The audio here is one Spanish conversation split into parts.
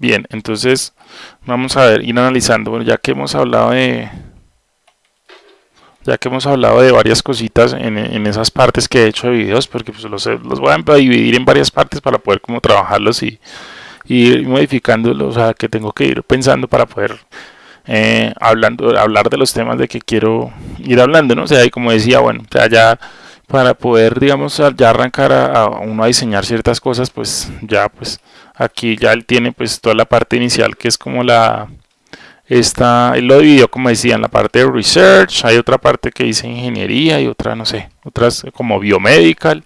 Bien, entonces vamos a ver, ir analizando. Ya que hemos hablado de ya que hemos hablado de varias cositas en, esas partes que he hecho de videos, porque pues los, voy a dividir en varias partes para poder como trabajarlos y, ir modificándolos, o sea, que tengo que ir pensando para poder eh, hablando, hablar de los temas de que quiero ir hablando, ¿no? O sea, y como decía, bueno, o ya para poder, digamos, ya arrancar a, uno a diseñar ciertas cosas, pues ya, pues aquí ya él tiene pues toda la parte inicial que es como la esta él lo dividió como decía en la parte de research hay otra parte que dice ingeniería y otra no sé otras como biomedical.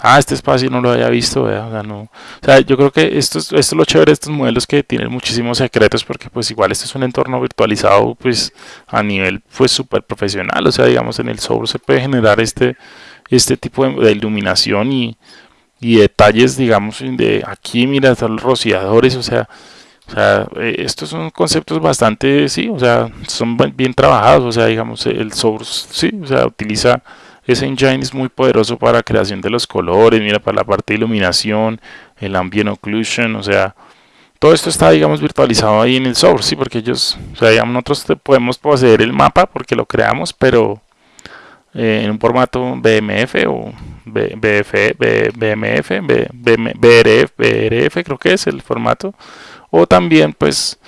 Ah este espacio no lo había visto o sea, no, o sea yo creo que esto es, esto es lo chévere de estos modelos que tienen muchísimos secretos porque pues igual esto es un entorno virtualizado pues a nivel pues súper profesional o sea digamos en el software se puede generar este este tipo de iluminación y detalles, digamos, de aquí, mira, están los rociadores, o sea, o sea, eh, estos son conceptos bastante, sí, o sea, son bien trabajados, o sea, digamos, el source, sí, o sea, utiliza ese engine es muy poderoso para creación de los colores, mira, para la parte de iluminación, el ambient occlusion, o sea, todo esto está, digamos, virtualizado ahí en el source, sí, porque ellos, o sea, digamos, nosotros podemos poseer el mapa porque lo creamos, pero eh, en un formato BMF o BF, BMF, BRF, creo que es el formato. O también pues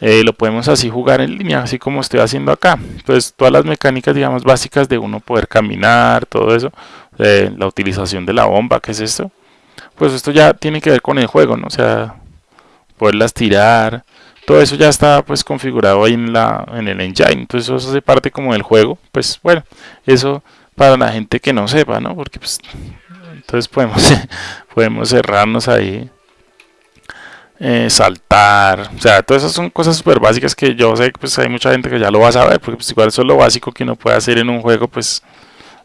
eh, lo podemos así jugar en línea así como estoy haciendo acá. Pues todas las mecánicas digamos básicas de uno poder caminar todo eso eh, la utilización de la bomba que es esto pues esto ya tiene que ver con el juego no o sea poderlas tirar todo eso ya está pues configurado ahí en la en el engine. Entonces eso hace parte como del juego. Pues bueno eso para la gente que no sepa no porque pues entonces podemos podemos cerrarnos ahí eh, saltar. O sea todas esas son cosas súper básicas que yo sé que pues hay mucha gente que ya lo va a saber porque pues igual eso es lo básico que uno puede hacer en un juego pues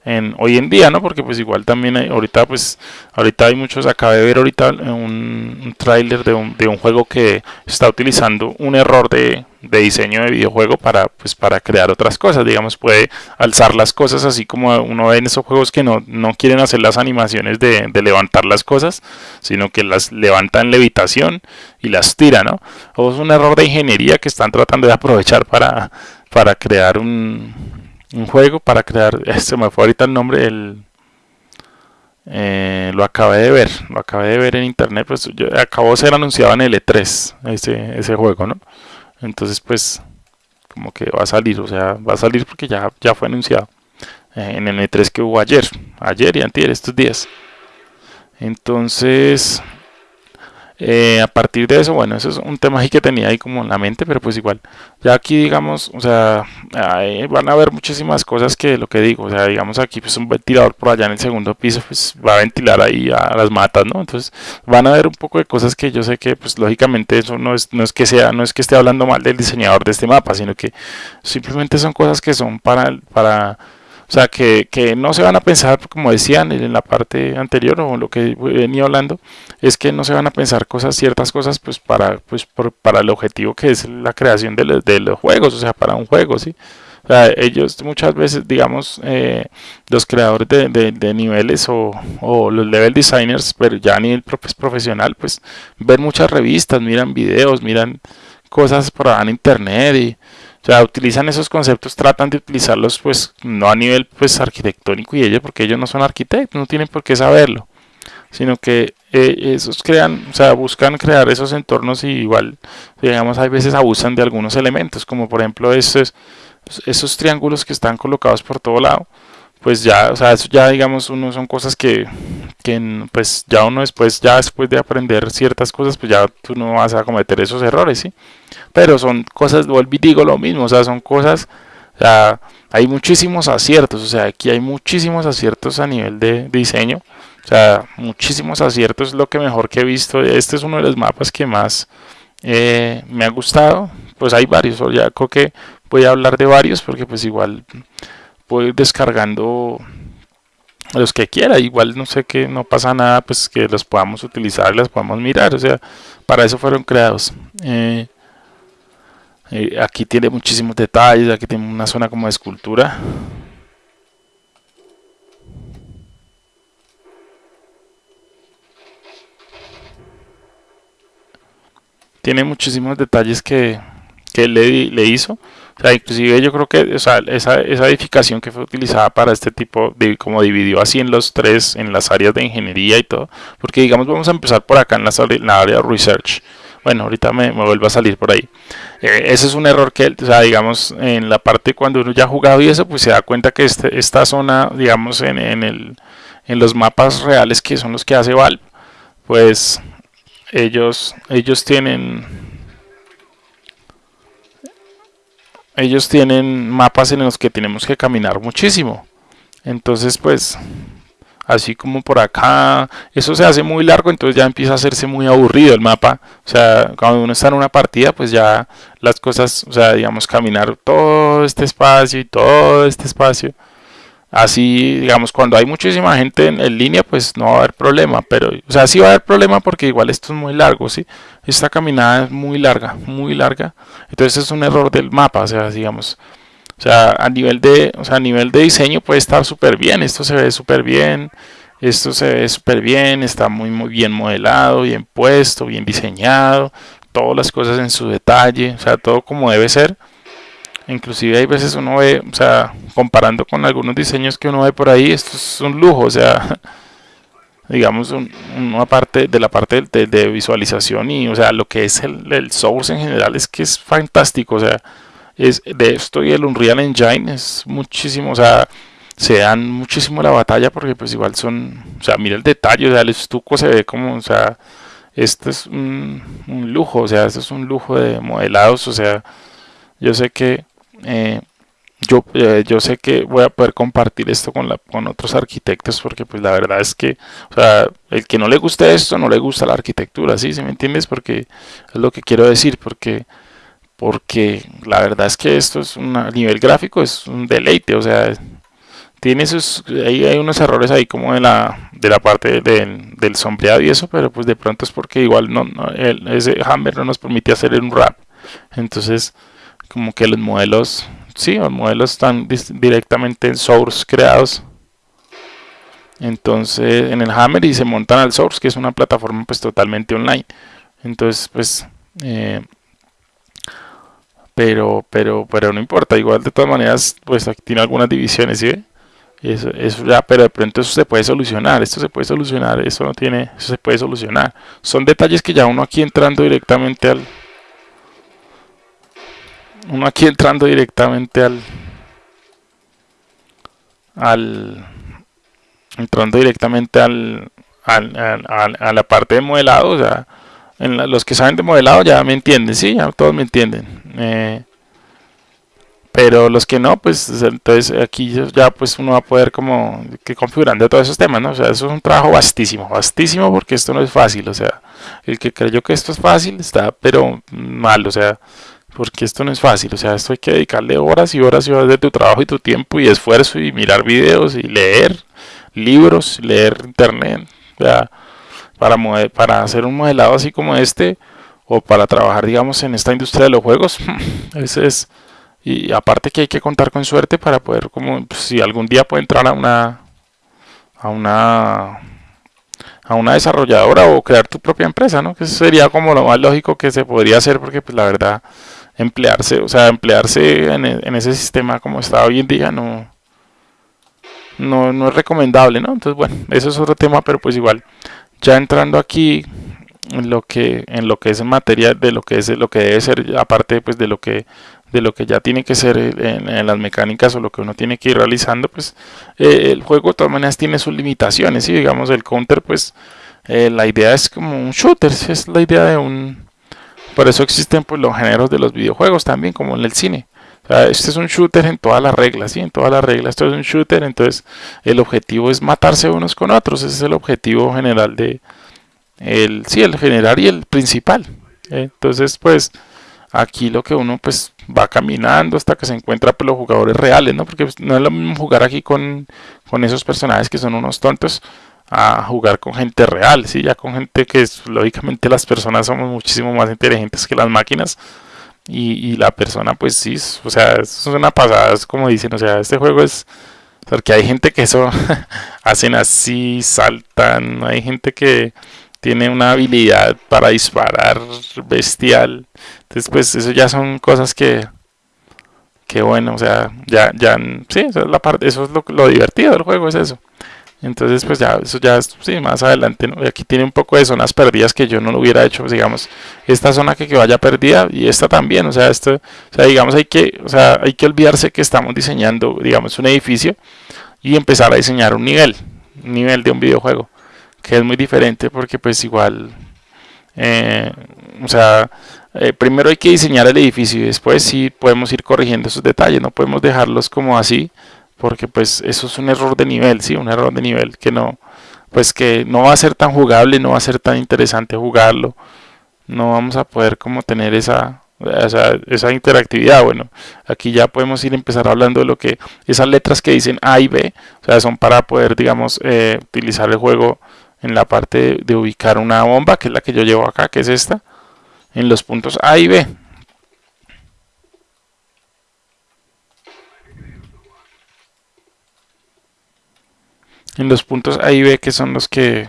en, hoy en día, ¿no? Porque pues igual también hay, ahorita pues ahorita hay muchos, acabé de ver ahorita un, un tráiler de un, de un juego que está utilizando un error de, de, diseño de videojuego para pues para crear otras cosas, digamos puede alzar las cosas así como uno ve en esos juegos que no, no quieren hacer las animaciones de, de levantar las cosas, sino que las levanta en levitación y las tira, ¿no? O es un error de ingeniería que están tratando de aprovechar para, para crear un un juego para crear, este me fue ahorita el nombre, el, eh, lo acabé de ver, lo acabé de ver en internet, pues yo, acabó de ser anunciado en el E3, ese, ese juego, ¿no? Entonces pues como que va a salir, o sea, va a salir porque ya, ya fue anunciado eh, en el E3 que hubo ayer, ayer y antier, estos días. Entonces, eh, a partir de eso, bueno, eso es un tema ahí que tenía ahí como en la mente, pero pues igual, ya aquí digamos, o sea, van a haber muchísimas cosas que lo que digo, o sea, digamos aquí pues un ventilador por allá en el segundo piso, pues va a ventilar ahí a las matas, ¿no? Entonces van a haber un poco de cosas que yo sé que pues lógicamente eso no es, no es que sea, no es que esté hablando mal del diseñador de este mapa, sino que simplemente son cosas que son para, para o sea, que, que, no se van a pensar, como decían en la parte anterior o lo que venía hablando, es que no se van a pensar cosas, ciertas cosas, pues para, pues para el objetivo que es la creación de, los, de los juegos, o sea, para un juego, ¿sí? O sea, ellos muchas veces, digamos, eh, los creadores de, de, niveles o, o, los level designers, pero ya a nivel profesional, pues ven muchas revistas, miran videos, miran cosas por ahí en internet y o sea, utilizan esos conceptos, tratan de utilizarlos pues no a nivel pues arquitectónico y ellos porque ellos no son arquitectos, no tienen por qué saberlo, sino que eh, esos crean, o sea, buscan crear esos entornos y igual, digamos, hay veces abusan de algunos elementos, como por ejemplo esos, esos triángulos que están colocados por todo lado, pues ya, o sea, eso ya digamos, uno son cosas que, que pues ya uno después, ya después de aprender ciertas cosas, pues ya tú no vas a cometer esos errores, ¿sí? Pero son cosas, vuelvo y digo lo mismo, o sea, son cosas, o sea, hay muchísimos aciertos, o sea, aquí hay muchísimos aciertos a nivel de, diseño, o sea, muchísimos aciertos, lo que mejor que he visto, este es uno de los mapas que más eh, me ha gustado, pues hay varios, ya creo que voy a hablar de varios porque pues igual ir descargando los que quiera, igual no sé que no pasa nada, pues que los podamos utilizar, las podamos mirar, o sea, para eso fueron creados. Eh, eh, aquí tiene muchísimos detalles, aquí tiene una zona como de escultura. tiene muchísimos detalles que, que le, le hizo. Inclusive yo creo que esa, edificación que fue utilizada para este tipo, de, como dividió así en los tres, en las áreas de ingeniería y todo, porque digamos vamos a empezar por acá en la, área de research. Bueno, ahorita me, me vuelvo a salir por ahí. Eh, ese es un error que, o sea, digamos, en la parte cuando uno ya ha jugado y eso, pues se da cuenta que este, esta zona, digamos, en, en, el, en los mapas reales que son los que hace Valve, pues ellos, ellos tienen ellos tienen mapas en los que tenemos que caminar muchísimo. Entonces, pues, así como por acá, eso se hace muy largo, entonces ya empieza a hacerse muy aburrido el mapa. O sea, cuando uno está en una partida, pues ya las cosas, o sea, digamos, caminar todo este espacio y todo este espacio Así, digamos, cuando hay muchísima gente en, línea, pues no va a haber problema, pero, o sea, sí va a haber problema porque igual esto es muy largo, ¿sí? Esta caminada es muy larga, muy larga, entonces es un error del mapa, o sea, digamos, o sea, a nivel de, o sea, a nivel de diseño puede estar súper bien, esto se ve súper bien, esto se ve súper bien, está muy, muy bien modelado, bien puesto, bien diseñado, todas las cosas en su detalle, o sea, todo como debe ser, Inclusive hay veces uno ve, o sea, comparando con algunos diseños que uno ve por ahí, esto es un lujo, o sea, digamos, una parte de la parte de, visualización y, o sea, lo que es el, el, source en general es que es fantástico, o sea, es de esto y el Unreal Engine es muchísimo, o sea, se dan muchísimo la batalla porque pues igual son, o sea, mira el detalle, o sea, el estuco se ve como, o sea, esto es un, un lujo, o sea, esto es un lujo de modelados, o sea, yo sé que eh, yo, eh, yo sé que voy a poder compartir esto con, la, con otros arquitectos porque pues la verdad es que, o sea, el que no le guste esto, no le gusta la arquitectura, ¿sí? ¿Sí me entiendes? Porque es lo que quiero decir, porque, porque la verdad es que esto es un, a nivel gráfico es un deleite, o sea, tiene esos, ahí hay unos errores ahí como de la, de la parte del sombreado y eso, pero pues de pronto es porque igual no, ese Hammer no nos permite hacer un wrap, entonces como que los modelos, sí, los modelos están directamente en source creados. Entonces en el Hammer y se montan al source, que es una plataforma pues totalmente online. Entonces pues, eh, pero, pero, pero no importa, igual de todas maneras pues aquí tiene algunas divisiones, ¿sí? Eso, eso ya, pero de pronto eso se puede solucionar, esto se puede solucionar, eso no tiene, eso se puede solucionar. Son detalles que ya uno aquí entrando directamente al, uno aquí entrando directamente al al entrando directamente al, a la parte de modelado o sea los que saben de modelado ya me entienden sí ya todos me entienden eh, pero los que no pues entonces aquí ya pues uno va a poder como que configurando todos esos temas no o sea eso es un trabajo vastísimo vastísimo porque esto no es fácil o sea el que creyó que esto es fácil está pero mal o sea porque esto no es fácil, o sea, esto hay que dedicarle horas y horas y horas de tu trabajo y tu tiempo y esfuerzo y mirar videos y leer libros, leer internet, para, para hacer un modelado así como este o para trabajar, digamos, en esta industria de los juegos, ese es, y aparte que hay que contar con suerte para poder, como, pues, si algún día puede entrar a una, a una, a una desarrolladora o crear tu propia empresa, ¿no? Que sería como lo más lógico que se podría hacer porque, pues, la verdad, emplearse, o sea, emplearse en, e, ese sistema como está hoy en día no, no, no es recomendable, ¿no? Entonces, bueno, eso es otro tema, pero pues igual, ya entrando aquí en lo que en lo que es en materia de lo que es lo que debe ser aparte pues de lo que de lo que ya tiene que ser en, las mecánicas o lo que uno tiene que ir realizando pues eh, el juego de todas maneras tiene sus limitaciones y digamos el counter pues eh, la idea es como un shooter es la idea de un por eso existen pues los géneros de los videojuegos también, como en el cine. este es un shooter en todas las reglas, ¿sí? En todas las reglas esto es un shooter, entonces el objetivo es matarse unos con otros, ese es el objetivo general de el sí, el general y el principal. Entonces, pues aquí lo que uno pues va caminando hasta que se encuentra pues, los jugadores reales, ¿no? Porque pues, no es lo mismo jugar aquí con, con esos personajes que son unos tontos a jugar con gente real, ¿sí? ya con gente que lógicamente las personas somos muchísimo más inteligentes que las máquinas y, la persona pues sí, o sea, es una pasada, es como dicen, o sea, este juego es, porque hay gente que eso hacen así, saltan, hay gente que tiene una habilidad para disparar bestial. Entonces, pues eso ya son cosas que, que bueno, o sea, ya, ya, sí, eso es la parte, eso es lo, lo divertido del juego, es eso. Entonces, pues ya, eso ya es, sí, más adelante, aquí tiene un poco de zonas perdidas que yo no lo hubiera hecho, pues, digamos, esta zona que, que vaya perdida y esta también, o sea, esto, o sea, digamos, hay que, o sea, hay que olvidarse que estamos diseñando, digamos, un edificio y empezar a diseñar un nivel, un nivel de un videojuego, que es muy diferente porque, pues, igual, eh, o sea, eh, primero hay que diseñar el edificio y después sí podemos ir corrigiendo esos detalles, no podemos dejarlos como así, porque pues eso es un error de nivel, sí, un error de nivel que no, pues que no va a ser tan jugable, no va a ser tan interesante jugarlo, no vamos a poder como tener esa, esa, esa interactividad, bueno, aquí ya podemos ir empezar hablando de lo que, esas letras que dicen A y B, o sea, son para poder, digamos, eh, utilizar el juego en la parte de, de ubicar una bomba, que es la que yo llevo acá, que es esta, en los puntos A y B, en los puntos A y B que son los que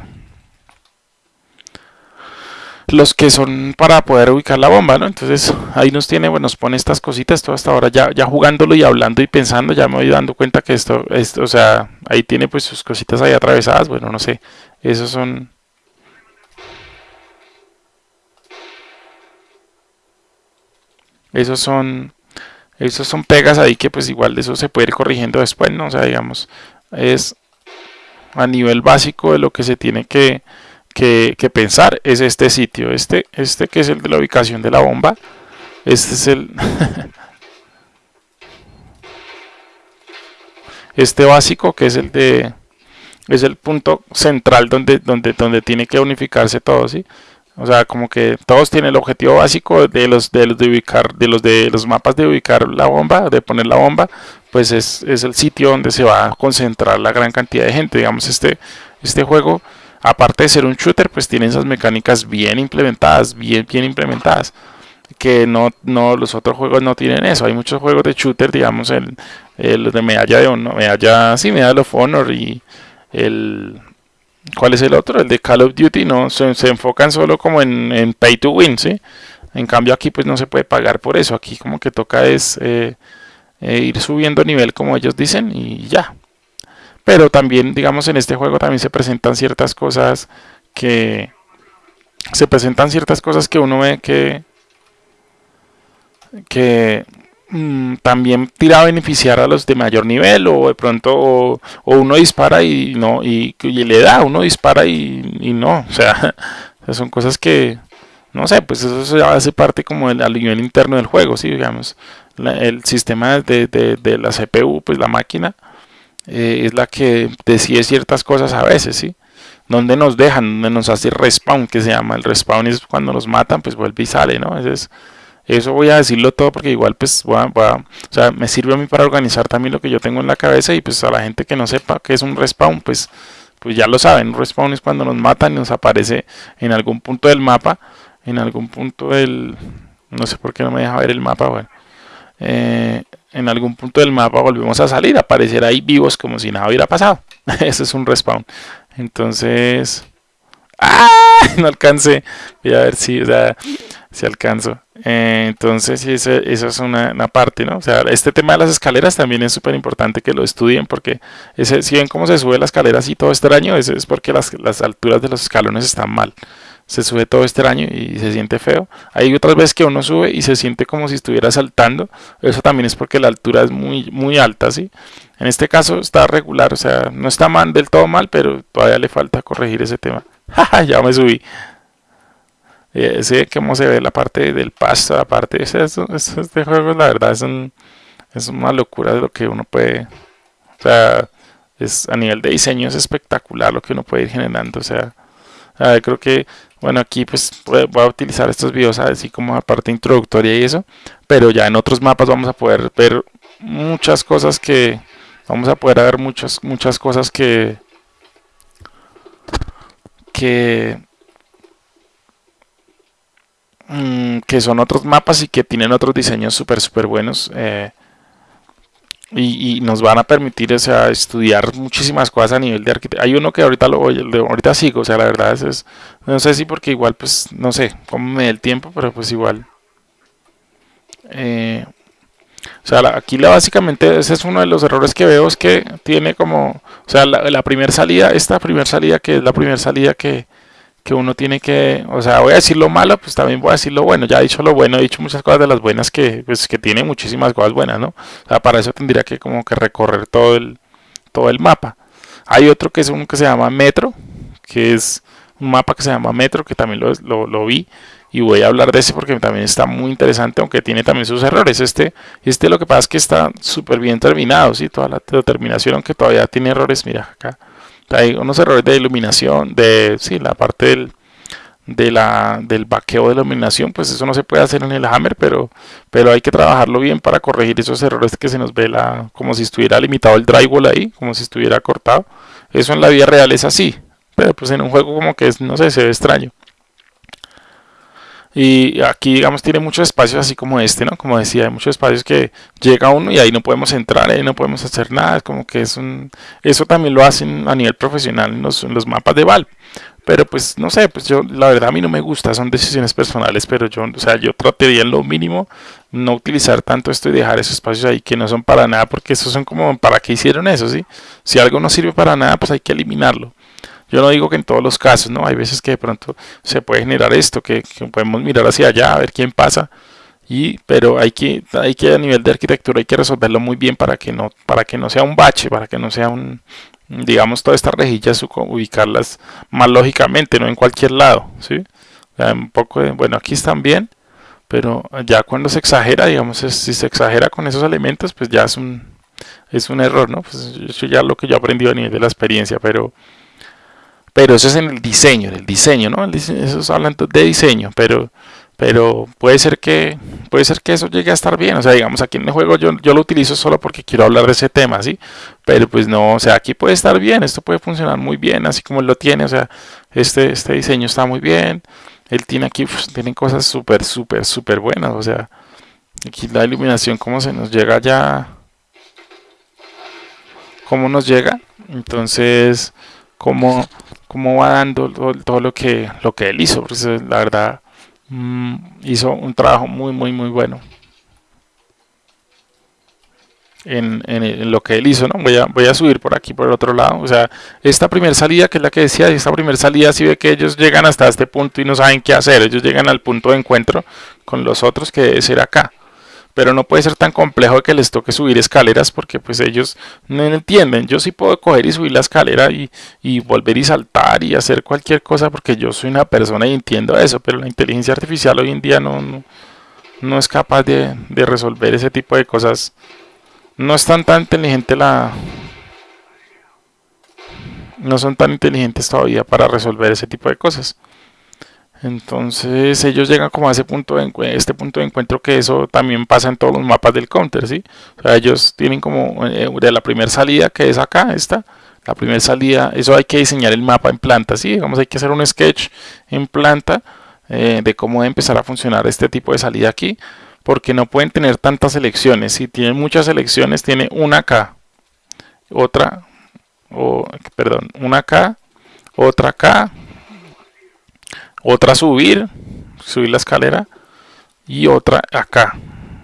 los que son para poder ubicar la bomba, ¿no? Entonces ahí nos tiene, bueno, nos pone estas cositas, todo hasta ahora ya, ya jugándolo y hablando y pensando, ya me voy dando cuenta que esto, esto, o sea, ahí tiene pues sus cositas ahí atravesadas, bueno, no sé, esos son... Esos son, esos son pegas ahí que pues igual de eso se puede ir corrigiendo después, ¿no? O sea, digamos, es a nivel básico de lo que se tiene que, que, pensar es este sitio, este, este que es el de la ubicación de la bomba, este es el... este básico que es el de es el punto central donde, donde, donde tiene que unificarse todo, ¿sí? O sea, como que todos tienen el objetivo básico de los de los de ubicar, de los de los mapas de ubicar la bomba, de poner la bomba, pues es, es el sitio donde se va a concentrar la gran cantidad de gente. Digamos, este, este juego, aparte de ser un shooter, pues tiene esas mecánicas bien implementadas, bien, bien implementadas. Que no, no, los otros juegos no tienen eso. Hay muchos juegos de shooter, digamos, el, el de medalla de honor, medalla, sí, medalla of honor y el ¿Cuál es el otro? El de Call of Duty, no, se, enfocan solo como en, pay to win, ¿sí? En cambio aquí pues no se puede pagar por eso, aquí como que toca es eh, eh, ir subiendo nivel como ellos dicen y ya. Pero también, digamos, en este juego también se presentan ciertas cosas que... Se presentan ciertas cosas que uno ve que... Que Mm, también tira a beneficiar a los de mayor nivel o de pronto o, uno dispara y no y, le da uno dispara y, no o sea son cosas que no sé pues eso hace parte como del nivel interno del juego sí digamos el sistema de, de, la CPU pues la máquina eh, es la que decide ciertas cosas a veces sí donde nos dejan donde nos hace respawn que se llama. El respawn es cuando nos matan pues vuelve y sale no eso voy a decirlo todo porque igual pues voy o sea, me sirve a mí para organizar también lo que yo tengo en la cabeza y pues a la gente que no sepa qué es un respawn, pues, pues ya lo saben, un respawn es cuando nos matan y nos aparece en algún punto del mapa, en algún punto del... no sé por qué no me deja ver el mapa, bueno. Eh, en algún punto del mapa volvemos a salir, aparecer ahí vivos como si nada hubiera pasado. Eso es un respawn. Entonces... ¡Ah! No alcancé. Voy a ver si, o sea, si alcanzo. Eh, entonces, esa, es una, parte, ¿no? O sea, este tema de las escaleras también es súper importante que lo estudien porque ese, si ven cómo se sube la escalera así todo extraño, es, es porque las, alturas de los escalones están mal. Se sube todo extraño y se siente feo. Hay otras veces que uno sube y se siente como si estuviera saltando. Eso también es porque la altura es muy, muy alta, ¿sí? En este caso está regular, o sea, no está mal, del todo mal, pero todavía le falta corregir ese tema. ya me subí. Eh, cómo se ve la parte del pasto, la parte ese, este juego la verdad es, un, es una locura de lo que uno puede, o sea, es, a nivel de diseño es espectacular lo que uno puede ir generando, o sea, creo que, bueno, aquí pues voy a utilizar estos videos así como la parte introductoria y eso, pero ya en otros mapas vamos a poder ver muchas cosas que, vamos a poder ver muchas, muchas cosas que, que Mm, que son otros mapas y que tienen otros diseños súper súper buenos eh, y, nos van a permitir o sea, estudiar muchísimas cosas a nivel de arquitectura. Hay uno que ahorita lo voy, ahorita sigo, o sea, la verdad es, no sé si porque igual, pues, no sé cómo me dé el tiempo, pero pues igual. Eh, o sea, aquí la, básicamente ese es uno de los errores que veo es que tiene como, o sea, la primera salida, esta primera salida que es la primera salida que, que uno tiene que, o sea, voy a decir lo malo, pues también voy a decir lo bueno. Ya he dicho lo bueno, he dicho muchas cosas de las buenas que, pues, que tiene muchísimas cosas buenas, ¿no? O sea, para eso tendría que como que recorrer todo el, todo el mapa. Hay otro que es uno que se llama Metro, que es un mapa que se llama Metro, que también lo, lo, lo vi y voy a hablar de ese porque también está muy interesante, aunque tiene también sus errores. Este, este lo que pasa es que está súper bien terminado, ¿sí? Toda la determinación, aunque todavía tiene errores, mira acá hay unos errores de iluminación, de sí, la parte del, de la, del vaqueo de iluminación, pues eso no se puede hacer en el Hammer, pero, pero hay que trabajarlo bien para corregir esos errores que se nos ve la, como si estuviera limitado el drywall ahí, como si estuviera cortado. Eso en la vida real es así, pero pues en un juego como que es, no sé, se ve extraño. Y aquí, digamos, tiene muchos espacios así como este, ¿no? Como decía, hay muchos espacios que llega uno y ahí no podemos entrar, ahí no podemos hacer nada. Es como que es un... Eso también lo hacen a nivel profesional en los, mapas de Valve. Pero pues, no sé, pues yo, la verdad a mí no me gusta, son decisiones personales, pero yo, o sea, yo trataría en lo mínimo no utilizar tanto esto y dejar esos espacios ahí que no son para nada, porque esos son como, ¿para qué hicieron eso, sí? Si algo no sirve para nada, pues hay que eliminarlo. Yo no digo que en todos los casos, ¿no? Hay veces que de pronto se puede generar esto, que, podemos mirar hacia allá a ver quién pasa. Y, pero hay que, hay que a nivel de arquitectura hay que resolverlo muy bien para que no, para que no sea un bache, para que no sea un, digamos, todas estas rejillas ubicarlas más lógicamente, no en cualquier lado, ¿sí? un poco bueno, aquí están bien, pero ya cuando se exagera, digamos, si se exagera con esos elementos, pues ya es un, es un error, ¿no? Pues eso ya lo que yo he aprendido a nivel de la experiencia, pero pero eso es en el diseño, en el diseño, ¿no? eso es hablando de diseño, pero, pero puede ser que puede ser que eso llegue a estar bien, o sea, digamos aquí en el juego yo, yo lo utilizo solo porque quiero hablar de ese tema, ¿sí? Pero pues no, o sea, aquí puede estar bien, esto puede funcionar muy bien, así como él lo tiene, o sea, este, este diseño está muy bien, él tiene aquí, pues, tienen cosas súper, súper, súper buenas, o sea, aquí la iluminación, cómo se nos llega ya, cómo nos llega, entonces, cómo cómo va dando todo, lo que lo que él hizo la verdad mm, hizo un trabajo muy muy muy bueno en, en, lo que él hizo no voy a voy a subir por aquí por el otro lado. O sea esta primera salida que es la que decía esta primera salida si ve que ellos llegan hasta este punto y no saben qué hacer ellos llegan al punto de encuentro con los otros que debe ser acá pero no puede ser tan complejo que les toque subir escaleras porque pues ellos no entienden. Yo sí puedo coger y subir la escalera y, volver y saltar y hacer cualquier cosa porque yo soy una persona y entiendo eso, pero la inteligencia artificial hoy en día no, no, es capaz de, de, resolver ese tipo de cosas. No es tan, tan inteligente la... No son tan inteligentes todavía para resolver ese tipo de cosas. Entonces ellos llegan como a ese punto de este punto de encuentro que eso también pasa en todos los mapas del counter, ¿sí? O sea, ellos tienen como eh, de la primera salida que es acá, esta, la primera salida, eso hay que diseñar el mapa en planta, ¿sí? Digamos, hay que hacer un sketch en planta eh, de cómo empezar a funcionar este tipo de salida aquí, porque no pueden tener tantas selecciones, si tienen muchas selecciones, tiene una acá, otra, o, perdón, una acá, otra acá, otra subir, subir la escalera y otra acá.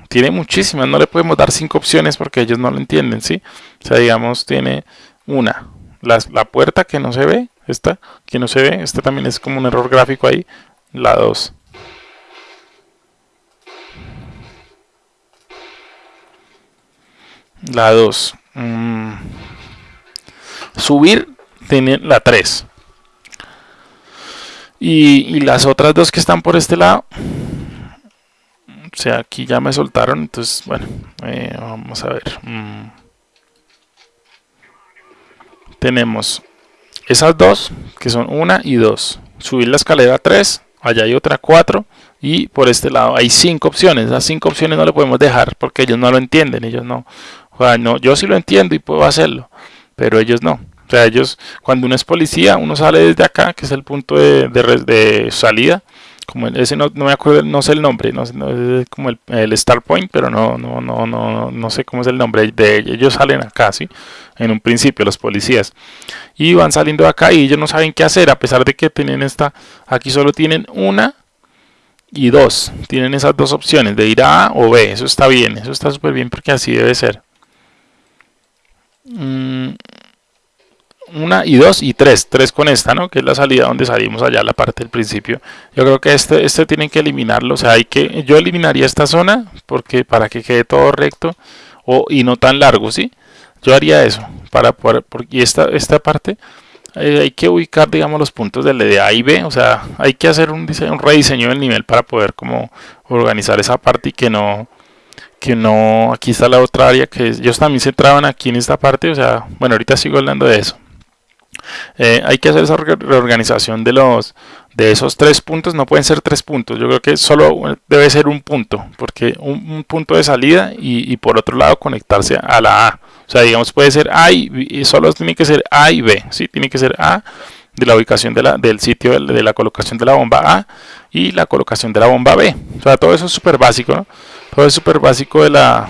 Tiene muchísimas, no le podemos dar cinco opciones porque ellos no lo entienden, ¿sí? O sea, digamos, tiene una, la, la puerta que no se ve, esta que no se ve, este también es como un error gráfico ahí, la 2. La 2. Mm. Subir tiene la 3. Y, las otras dos que están por este lado, o sea, aquí ya me soltaron, entonces, bueno, eh, vamos a ver. Mm. Tenemos esas dos, que son una y dos. Subir la escalera 3, allá hay otra 4 y por este lado hay cinco opciones. Las cinco opciones no le podemos dejar porque ellos no lo entienden, ellos no. O sea, no yo sí lo entiendo y puedo hacerlo, pero ellos no. O sea, ellos, cuando uno es policía, uno sale desde acá, que es el punto de, de, salida, como ese no, no, me acuerdo, no sé el nombre, no, es como el, el, Star Point, pero no, no, no, no, no sé cómo es el nombre de. Ellos salen acá, ¿sí? En un principio, los policías. Y van saliendo de acá y ellos no saben qué hacer, a pesar de que tienen esta, aquí solo tienen una y dos. Tienen esas dos opciones, de ir a A o B. Eso está bien, eso está súper bien porque así debe ser. Mm, una y dos y tres, tres con esta, ¿no? Que es la salida donde salimos allá, la parte del principio. Yo creo que este, este tienen que eliminarlo, o sea, hay que, yo eliminaría esta zona porque para que quede todo recto o, y no tan largo, ¿sí? Yo haría eso, para poder, porque esta, esta parte eh, hay que ubicar, digamos, los puntos de, de A y B, o sea, hay que hacer un, diseño, un rediseño del nivel para poder como organizar esa parte y que no, que no, aquí está la otra área que ellos también se traban aquí en esta parte, o sea, bueno, ahorita sigo hablando de eso. Eh, hay que hacer esa reorganización de los de esos tres puntos. No pueden ser tres puntos. Yo creo que solo debe ser un punto porque un, punto de salida y, por otro lado conectarse a la A. O sea digamos puede ser A y, solo tiene que ser A y B ¿sí? tiene que ser A de la ubicación de la, del sitio de, la colocación de la bomba A y la colocación de la bomba B. O sea todo eso es súper básico todo es súper básico de la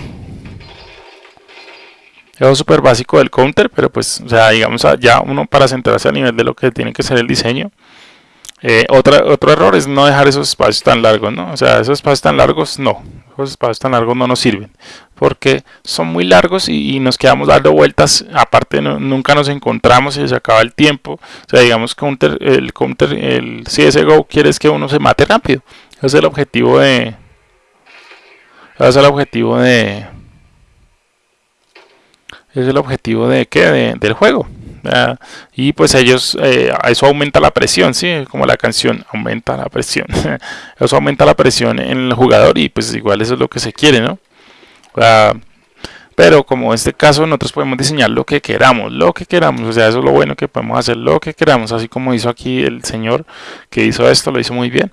es súper básico del counter, pero pues, o sea, digamos, ya uno para centrarse a nivel de lo que tiene que ser el diseño. Eh, otra, otro error es no dejar esos espacios tan largos, ¿no? O sea, esos espacios tan largos, no. Esos espacios tan largos no nos sirven. Porque son muy largos y, nos quedamos dando vueltas. Aparte, nunca nos encontramos y se acaba el tiempo. O sea, digamos, counter, el counter, el CSGO quiere es que uno se mate rápido. Ese es el objetivo de... Ese es el objetivo de es el objetivo de qué del juego y pues ellos eh, eso aumenta la presión sí como la canción aumenta la presión eso aumenta la presión en el jugador y pues igual eso es lo que se quiere no pero como en este caso nosotros podemos diseñar lo que queramos lo que queramos o sea eso es lo bueno que podemos hacer lo que queramos así como hizo aquí el señor que hizo esto lo hizo muy bien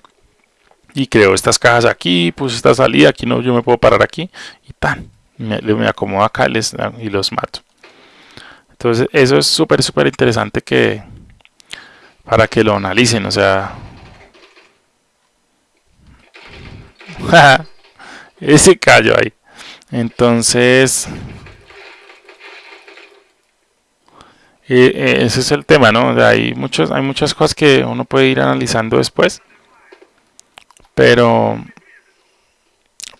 y creó estas cajas aquí puso esta salida aquí no yo me puedo parar aquí y tan me, me acomodo acá les, y los mato. Entonces eso es súper súper interesante que para que lo analicen o sea ese callo ahí. Entonces ese es el tema no hay muchos hay muchas cosas que uno puede ir analizando después pero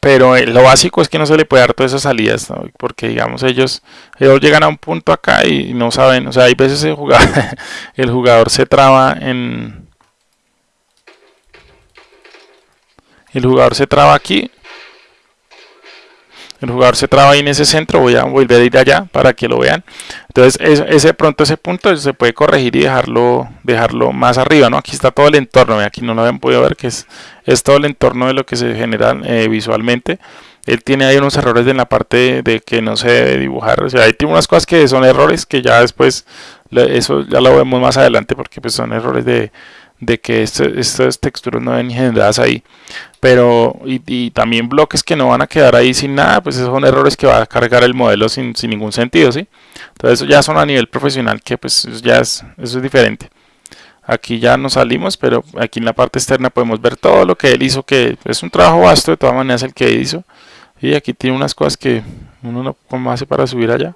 pero eh, lo básico es que no se le puede dar todas esas salidas, porque digamos ellos, ellos llegan a un punto acá y no saben, o sea, hay veces el jugador, el jugador se traba en... El jugador se traba aquí el jugador se traba ahí en ese centro, voy a volver a ir allá para que lo vean. Entonces ese pronto ese punto se puede corregir y dejarlo, dejarlo más arriba, ¿no? Aquí está todo el entorno, aquí no lo habían podido ver, que es, todo el entorno de lo que se genera eh, visualmente. Él tiene ahí unos errores en la parte de, que no se debe dibujar, o sea, ahí tiene unas cosas que son errores que ya después, eso ya lo vemos más adelante porque pues son errores de, de que este, estas texturas no ven generadas ahí. Pero y, también bloques que no van a quedar ahí sin nada pues esos son errores que va a cargar el modelo sin, sin ningún sentido ¿sí? entonces eso ya son a nivel profesional que pues ya es, eso es diferente. Aquí ya nos salimos pero aquí en la parte externa podemos ver todo lo que él hizo que es un trabajo vasto de todas maneras el que hizo. Y aquí tiene unas cosas que uno no cómo hace para subir allá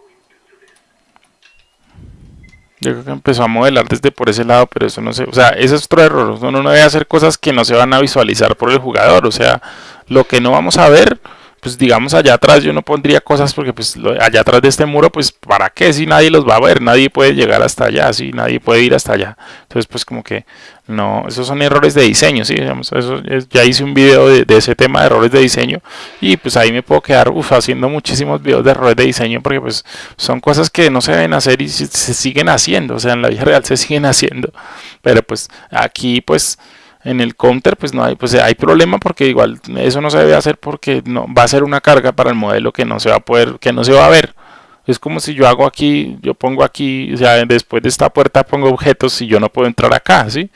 yo creo que empezó a modelar desde por ese lado, pero eso no sé, o sea, ese es otro error, uno no debe hacer cosas que no se van a visualizar por el jugador, o sea, lo que no vamos a ver pues digamos allá atrás yo no pondría cosas porque pues allá atrás de este muro pues para qué si nadie los va a ver, nadie puede llegar hasta allá, si nadie puede ir hasta allá. Entonces pues como que no, esos son errores de diseño, sí, digamos, eso ya hice un video de, ese tema de errores de diseño y pues ahí me puedo quedar haciendo muchísimos videos de errores de diseño porque pues son cosas que no se deben hacer y se siguen haciendo, o sea en la vida real se siguen haciendo, pero pues aquí pues en el counter pues no hay pues hay problema porque igual eso no se debe hacer porque no va a ser una carga para el modelo que no se va a poder que no se va a ver. Es como si yo hago aquí yo pongo aquí o sea después de esta puerta pongo objetos y yo no puedo entrar acá sí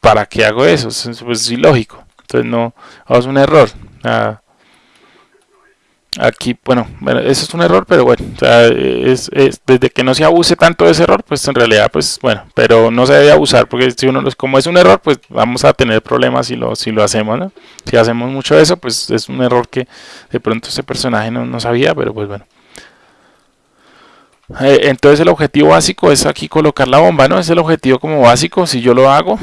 para qué hago eso pues es ilógico. Entonces no es un error aquí, bueno, bueno, eso es un error, pero bueno, o sea, es, desde que no se abuse tanto de ese error, pues en realidad, pues bueno, pero no se debe abusar, porque si uno, como es un error, pues vamos a tener problemas si lo, si lo hacemos, ¿no? Si hacemos mucho eso, pues es un error que de pronto ese personaje no, no sabía, pero pues bueno. Eh, entonces el objetivo básico es aquí colocar la bomba, ¿no? Es el objetivo como básico, si yo lo hago,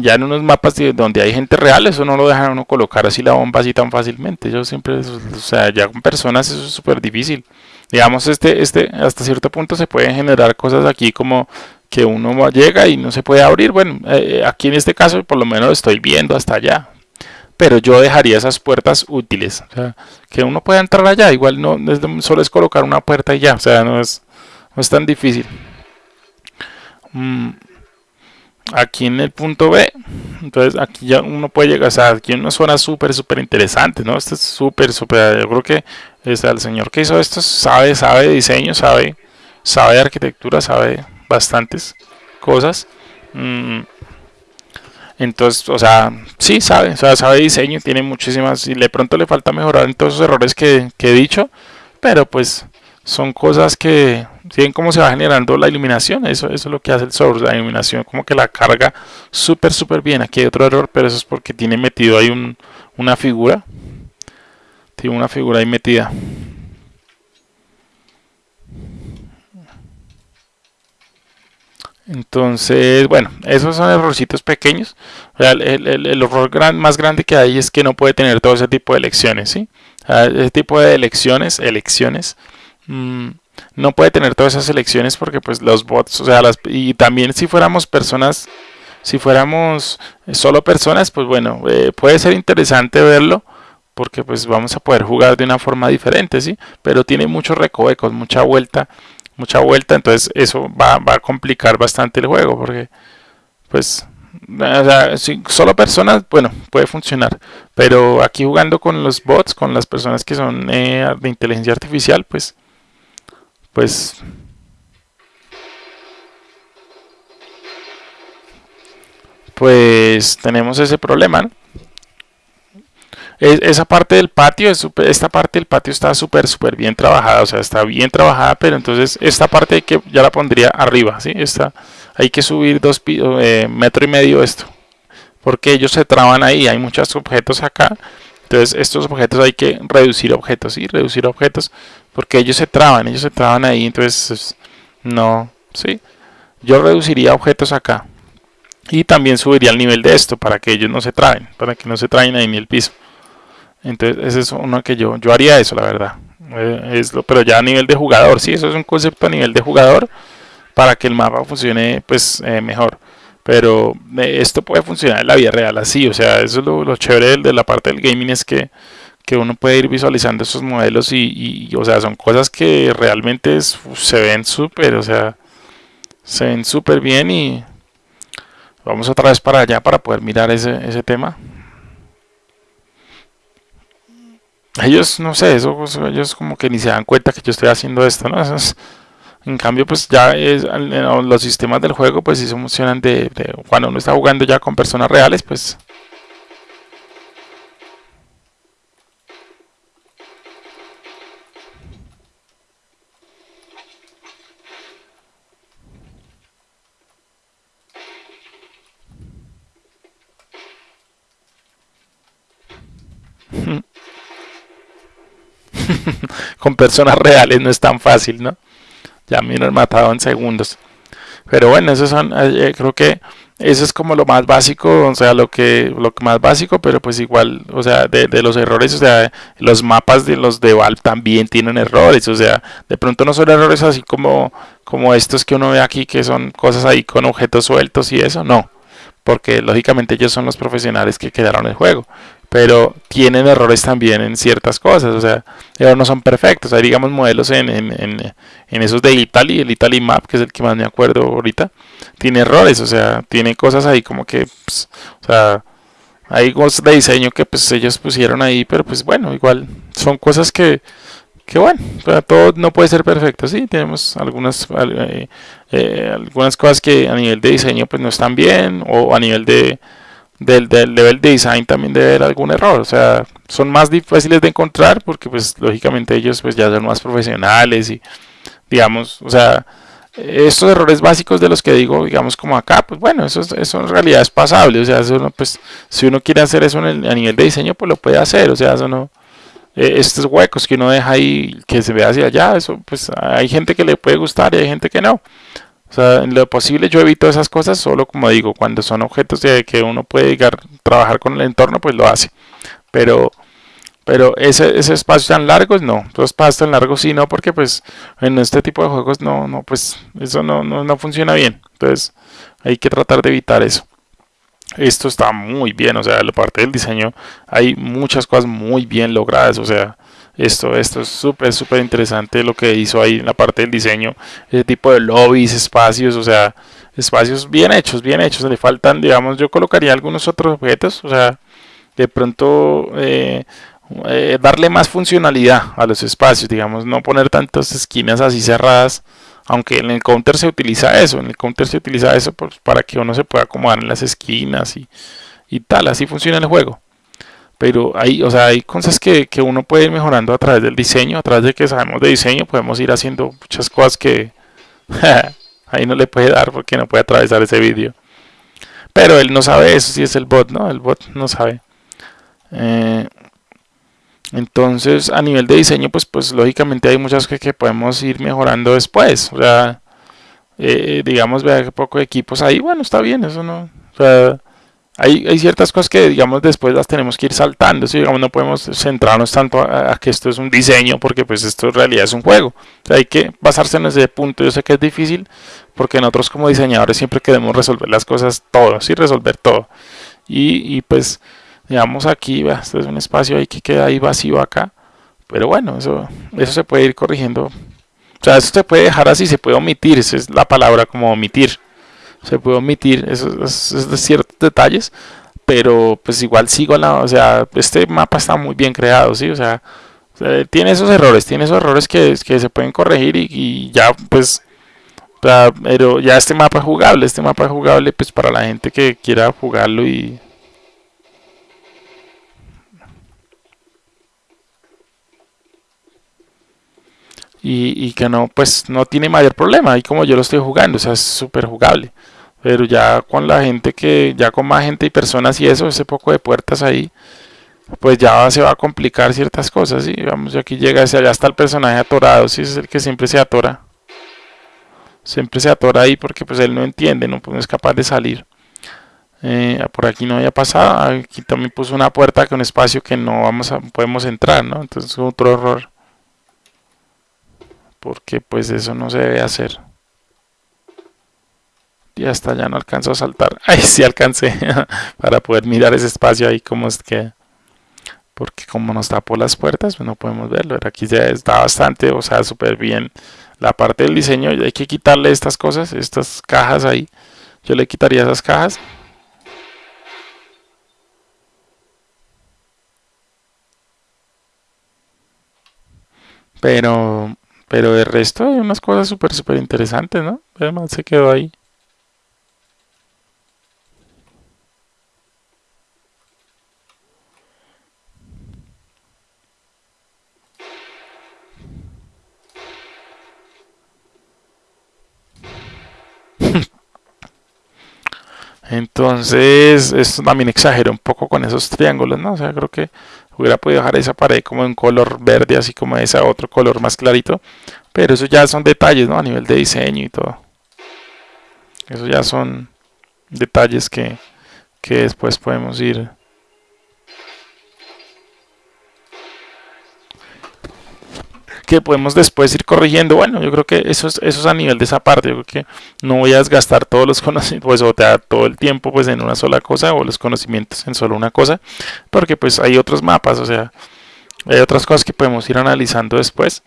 ya en unos mapas donde hay gente real, eso no lo dejan uno colocar así la bomba así tan fácilmente. Yo siempre, o sea, ya con personas eso es súper difícil. Digamos, este, este, hasta cierto punto se pueden generar cosas aquí como que uno llega y no se puede abrir. Bueno, eh, aquí en este caso por lo menos estoy viendo hasta allá. Pero yo dejaría esas puertas útiles. O sea, que uno pueda entrar allá. Igual no solo es colocar una puerta y ya. O sea, no es, no es tan difícil. Mm, aquí en el punto B, entonces aquí ya uno puede llegar, o sea, aquí en una zona súper, súper interesante, ¿no? Esto es súper, súper, yo creo que es el señor que hizo esto sabe, sabe diseño, sabe, sabe arquitectura, sabe bastantes cosas. Mm, entonces, o sea, sí sabe, o sea, sabe diseño, tiene muchísimas, y de pronto le falta mejorar en todos esos errores que, he dicho, pero pues son cosas que ¿Sí cómo se va generando la iluminación? Eso, eso es lo que hace el source, la iluminación como que la carga súper súper bien. Aquí hay otro error, pero eso es porque tiene metido ahí un, una figura. Tiene una figura ahí metida. Entonces, bueno, esos son errorcitos pequeños. El, el, el error más grande que hay es que no puede tener todo ese tipo de elecciones, ¿sí? Ese tipo de elecciones, elecciones, mmm, no puede tener todas esas elecciones porque pues los bots, o sea, las, y también si fuéramos personas, si fuéramos solo personas, pues bueno, eh, puede ser interesante verlo porque pues vamos a poder jugar de una forma diferente, ¿sí? Pero tiene muchos recovecos, mucha vuelta, mucha vuelta, entonces eso va, va a complicar bastante el juego porque pues o sea, solo personas, bueno, puede funcionar. Pero aquí jugando con los bots, con las personas que son eh, de inteligencia artificial, pues pues pues tenemos ese problema esa parte del patio esta parte del patio está súper súper bien trabajada o sea está bien trabajada pero entonces esta parte que ya la pondría arriba ¿sí? Esta, hay que subir dos eh, metro y medio esto porque ellos se traban ahí hay muchos objetos acá entonces estos objetos hay que reducir objetos y reducir objetos porque ellos se traban, ellos se traban ahí, entonces no, sí. Yo reduciría objetos acá y también subiría el nivel de esto para que ellos no se traen, para que no se traen ahí ni el piso. Entonces ese es uno que yo, yo haría eso, la verdad. Eh, es lo, pero ya a nivel de jugador, sí, eso es un concepto a nivel de jugador para que el mapa funcione pues eh, mejor. Pero eh, esto puede funcionar en la vida real así, o sea, eso es lo, lo chévere de la parte del gaming es que que uno puede ir visualizando esos modelos y, o sea, son cosas que realmente se ven súper, o sea, se ven súper bien y vamos otra vez para allá para poder mirar ese, ese tema. Ellos, no sé, eso, ellos como que ni se dan cuenta que yo estoy haciendo esto, ¿no? en cambio, pues ya es, los sistemas del juego, pues se funcionan de, cuando uno está jugando ya con personas reales, pues con personas reales no es tan fácil, ¿no? Ya me han matado en segundos. Pero bueno, eso son, eh, eh, creo que eso es como lo más básico, o sea, lo que, lo más básico, pero pues igual, o sea, de, de, los errores, o sea, los mapas de los de Valve también tienen errores, o sea, de pronto no son errores así como, como estos que uno ve aquí, que son cosas ahí con objetos sueltos y eso, no, porque lógicamente ellos son los profesionales que quedaron el juego pero tienen errores también en ciertas cosas, o sea, ellos no son perfectos. Hay, digamos, modelos en, en, en, esos de Italy, el Italy Map, que es el que más me acuerdo ahorita, tiene errores, o sea, tiene cosas ahí como que, pues, o sea, hay cosas de diseño que pues ellos pusieron ahí, pero pues bueno, igual son cosas que, que bueno, todo no puede ser perfecto, sí, tenemos algunas, eh, eh, algunas cosas que a nivel de diseño pues no están bien, o a nivel de del, del level design también debe haber algún error, o sea, son más difíciles de encontrar porque pues lógicamente ellos pues ya son más profesionales y digamos, o sea, estos errores básicos de los que digo, digamos como acá, pues bueno, eso, eso en realidad es pasable, o sea, eso pues si uno quiere hacer eso a nivel de diseño, pues lo puede hacer, o sea, eso no, eh, estos huecos que uno deja ahí, que se ve hacia allá, eso pues hay gente que le puede gustar y hay gente que no. O sea, en lo posible yo evito esas cosas solo como digo, cuando son objetos de que uno puede llegar trabajar con el entorno, pues lo hace. Pero pero ese, ese espacio tan largos no, los espacios tan largos sí no, porque pues en este tipo de juegos no, no, pues eso no, no, no funciona bien. Entonces hay que tratar de evitar eso. Esto está muy bien, o sea, la parte del diseño hay muchas cosas muy bien logradas, o sea, esto, esto es súper, súper interesante lo que hizo ahí en la parte del diseño. Ese tipo de lobbies, espacios, o sea, espacios bien hechos, bien hechos. Le faltan, digamos, yo colocaría algunos otros objetos, o sea, de pronto eh, eh, darle más funcionalidad a los espacios, digamos, no poner tantas esquinas así cerradas. Aunque en el counter se utiliza eso, en el counter se utiliza eso pues, para que uno se pueda acomodar en las esquinas y, y tal, así funciona el juego pero hay, o sea, hay cosas que, que, uno puede ir mejorando a través del diseño, a través de que sabemos de diseño, podemos ir haciendo muchas cosas que ahí no le puede dar porque no puede atravesar ese vídeo. Pero él no sabe eso, si es el bot, ¿no? El bot no sabe. Eh, entonces, a nivel de diseño, pues, pues lógicamente hay muchas cosas que podemos ir mejorando después. O sea, eh, digamos, vea que poco equipos ahí, bueno, está bien, eso no. O sea, hay, ciertas cosas que, digamos, después las tenemos que ir saltando. ¿sí? Digamos, no podemos centrarnos tanto a, que esto es un diseño, porque pues esto en realidad es un juego. hay que basarse en ese punto. Yo sé que es difícil, porque nosotros como diseñadores siempre queremos resolver las cosas todo, sí, resolver todo. Y, y pues, digamos aquí, esto es un espacio ahí que queda ahí vacío acá. Pero bueno, eso, eso se puede ir corrigiendo. O sea, eso se puede dejar así, se puede omitir, esa es la palabra como omitir se puede omitir esos, ciertos detalles, pero pues igual sigo la, o sea, este mapa está muy bien creado, sí, o sea, tiene esos errores, tiene esos errores que, se pueden corregir y, ya pues pero ya este mapa es jugable, este mapa es jugable pues para la gente que quiera jugarlo y y, que no pues no tiene mayor problema y como yo lo estoy jugando o sea es súper jugable pero ya con la gente que ya con más gente y personas y eso ese poco de puertas ahí pues ya se va a complicar ciertas cosas y vamos aquí llega allá está el personaje atorado si es el que siempre se atora. Siempre se atora ahí porque pues él no entiende no, es capaz de salir. Eh, por aquí no había pasado aquí también puso una puerta con un espacio que no vamos a podemos entrar no entonces otro error porque pues eso no se debe hacer. Y hasta ya no alcanzo a saltar. Ahí sí alcancé para poder mirar ese espacio ahí como es que porque como nos tapó las puertas pues no podemos verlo. Aquí ya está bastante o sea súper bien la parte del diseño. Hay que quitarle estas cosas estas cajas ahí. Yo le quitaría esas cajas. Pero pero de resto hay unas cosas súper, súper interesantes, ¿no? Además se quedó ahí. Entonces, esto también exagera un poco con esos triángulos, ¿no? O sea, creo que hubiera podido dejar esa pared como en color verde, así como ese otro color más clarito. Pero eso ya son detalles, ¿no? A nivel de diseño y todo. Eso ya son detalles que, que después podemos ir que podemos después ir corrigiendo. Bueno, yo creo que eso es, eso es a nivel de esa parte. Yo creo que no voy a desgastar todos los conocimientos, pues, o todo el tiempo pues en una sola cosa o los conocimientos en solo una cosa, porque pues hay otros mapas, o sea, hay otras cosas que podemos ir analizando después.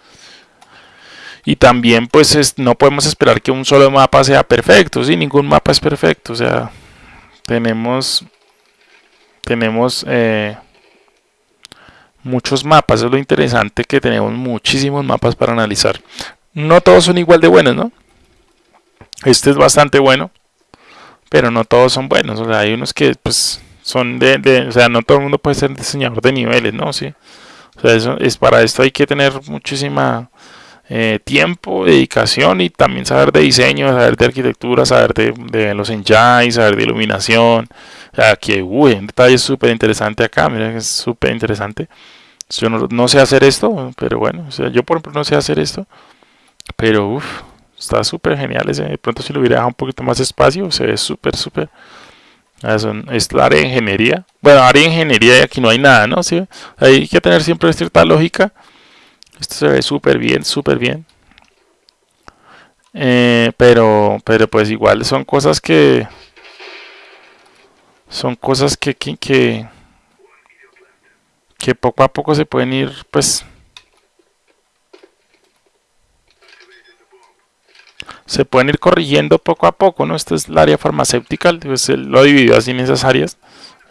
Y también pues no podemos esperar que un solo mapa sea perfecto, ¿sí? ningún mapa es perfecto, o sea, tenemos tenemos eh, muchos mapas. Es lo interesante que tenemos muchísimos mapas para analizar. No todos son igual de buenos, ¿no? Este es bastante bueno, pero no todos son buenos. O sea, hay unos que pues son de, de, o sea, no todo el mundo puede ser diseñador de niveles, ¿no? Sí. O sea, eso es para esto hay que tener muchísima eh, tiempo, dedicación y también saber de diseño, saber de arquitectura, saber de, de los engines, saber de iluminación. O sea, aquí uy, un detalle súper interesante acá, miren, es súper interesante. Yo no, no, sé hacer esto, pero bueno, o sea, yo por ejemplo no sé hacer esto, pero uff, está súper genial ese. De pronto si lo hubiera dejado un poquito más espacio, se ve súper, súper. Es la área de ingeniería. Bueno, área de ingeniería y aquí no hay nada, ¿no? ¿Sí? Hay que tener siempre cierta lógica. Esto se ve súper bien, súper bien. Eh, pero, pero pues igual son cosas que... Son cosas que, que, que, poco a poco se pueden ir, pues... se pueden ir corrigiendo poco a poco, ¿no? Esta es el área farmacéutica, pues lo dividió así en esas áreas.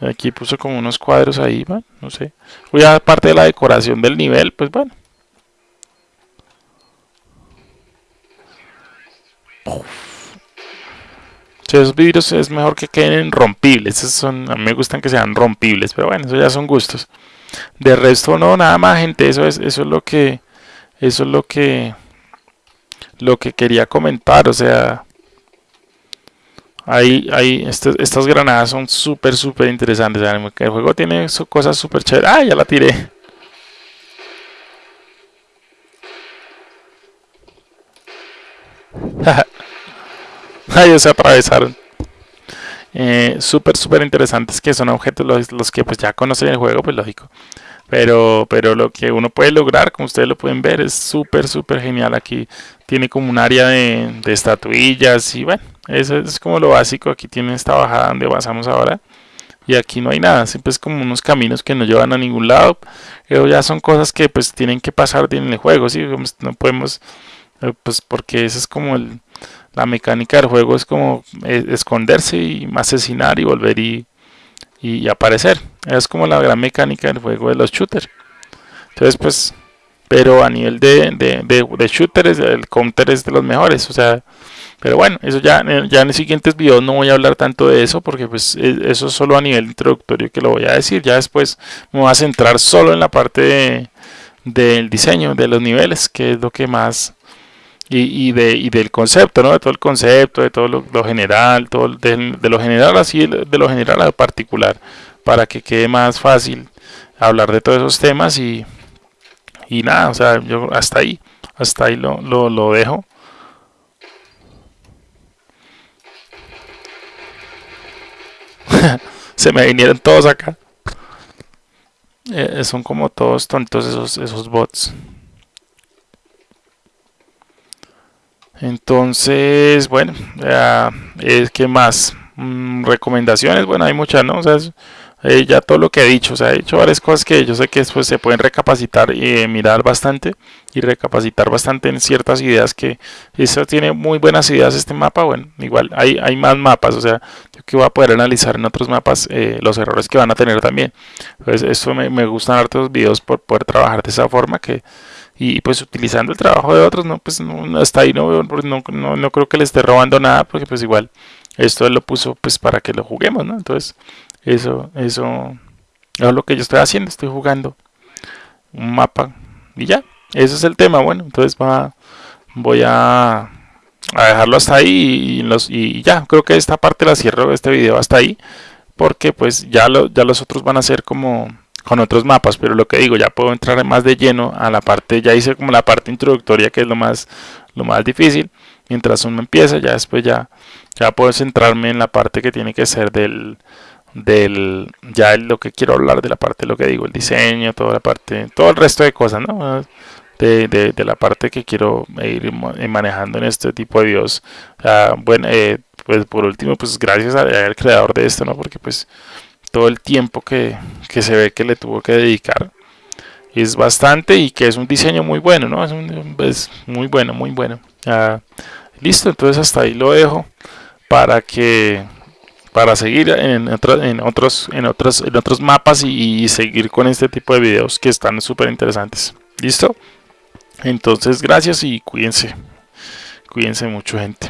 Aquí puso como unos cuadros ahí, ¿va? no sé. Voy a parte de la decoración del nivel, pues bueno. Esos vidrios es mejor que queden rompibles. Esos son, a mí me gustan que sean rompibles, pero bueno, eso ya son gustos. De resto no, nada más, gente. Eso es, eso es lo que, eso es lo que, lo que quería comentar. O sea, ahí, ahí, este, estas granadas son súper, súper interesantes. El juego tiene cosas súper chéveres. Ah, ya la tiré. Ay, se atravesaron. Eh, súper, súper interesantes que son objetos los, que pues ya conocen el juego, pues lógico. Pero, pero lo que uno puede lograr, como ustedes lo pueden ver, es súper, súper genial. Aquí tiene como un área de, estatuillas y bueno, eso es como lo básico. Aquí tiene esta bajada donde pasamos ahora. Y aquí no hay nada, siempre es como unos caminos que no llevan a ningún lado. Pero ya son cosas que pues tienen que pasar en el juego, ¿sí? No podemos, eh, pues porque eso es como el, la mecánica del juego es como eh, esconderse y asesinar y volver y, y, aparecer. Es como la gran mecánica del juego de los shooters. Entonces, pues, pero a nivel de, de, de, shooters, el counter es de los mejores. O sea, pero bueno, eso ya, ya en los siguientes videos no voy a hablar tanto de eso porque pues e, eso es solo a nivel introductorio que lo voy a decir. Ya después me voy a centrar solo en la parte del diseño de los niveles, que es lo que más y, de, y del concepto, ¿no? De todo el concepto, de todo lo, general, todo de, lo general así, de lo general a lo particular, para que quede más fácil hablar de todos esos temas y, y nada, o sea, yo hasta ahí, hasta ahí lo, lo, lo dejo. Se me vinieron todos acá. Eh, son como todos tontos esos, esos bots. Entonces, bueno, es que más mm, recomendaciones, bueno, hay muchas, ¿no? O sea, eh, ya todo lo que he dicho, o sea, he dicho varias cosas que yo sé que después se pueden recapacitar y eh, mirar bastante y recapacitar bastante en ciertas ideas que eso tiene muy buenas ideas este mapa, bueno, igual hay, hay más mapas, o sea, yo que voy a poder analizar en otros mapas eh, los errores que van a tener también. Entonces, esto me, me gustan hartos videos por poder trabajar de esa forma que y pues utilizando el trabajo de otros, no, pues no, hasta ahí no, no, no, creo que le esté robando nada, porque pues igual esto lo puso pues para que lo juguemos, ¿no? Entonces, eso, eso, es lo que yo estoy haciendo, estoy jugando un mapa y ya, ese es el tema, bueno, entonces va, voy a, a dejarlo hasta ahí y, y ya, creo que esta parte la cierro, este video hasta ahí, porque pues ya, lo, ya los otros van a ser como con otros mapas, pero lo que digo, ya puedo entrar más de lleno a la parte, ya hice como la parte introductoria que es lo más, lo más difícil, mientras uno empieza, ya después ya, ya puedo centrarme en la parte que tiene que ser del, del, ya lo que quiero hablar de la parte, lo que digo, el diseño, toda la parte, todo el resto de cosas, ¿no? De, de, la parte que quiero ir manejando en este tipo de videos. bueno, eh, pues por último, pues gracias al creador de esto, ¿no? Porque pues todo el tiempo que, se ve que le tuvo que dedicar. Es bastante y que es un diseño muy bueno, ¿no? Es, muy bueno, muy bueno. listo, entonces hasta ahí lo dejo para que para seguir en, en otros en otros en otros mapas y, y, seguir con este tipo de videos que están súper interesantes. ¿Listo? Entonces, gracias y cuídense. Cuídense mucho, gente.